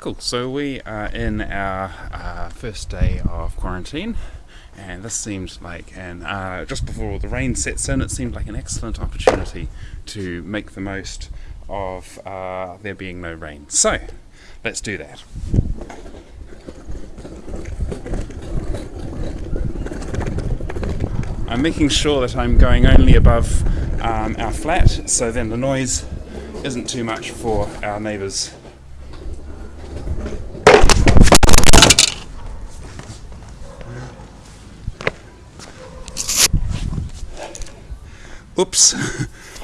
Cool. So we are in our uh, first day of quarantine, and this seemed like an uh, just before the rain sets in. It seemed like an excellent opportunity to make the most of uh, there being no rain. So let's do that. I'm making sure that I'm going only above um, our flat, so then the noise isn't too much for our neighbours. ups.